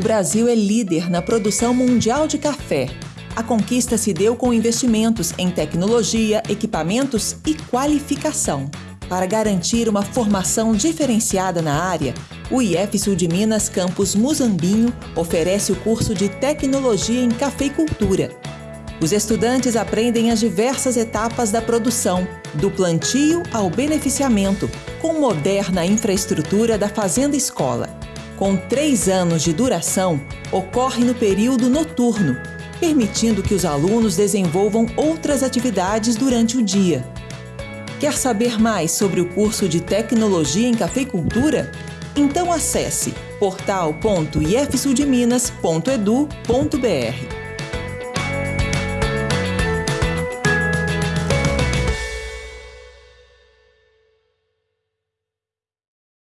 Brasil é líder na produção mundial de café. A conquista se deu com investimentos em tecnologia, equipamentos e qualificação. Para garantir uma formação diferenciada na área, o IF Sul de Minas Campus Muzambinho oferece o curso de Tecnologia em Cafeicultura. Os estudantes aprendem as diversas etapas da produção, do plantio ao beneficiamento, com moderna infraestrutura da Fazenda Escola. Com três anos de duração, ocorre no período noturno, permitindo que os alunos desenvolvam outras atividades durante o dia. Quer saber mais sobre o curso de Tecnologia em Cafeicultura? Então acesse portal.ifsudminas.edu.br.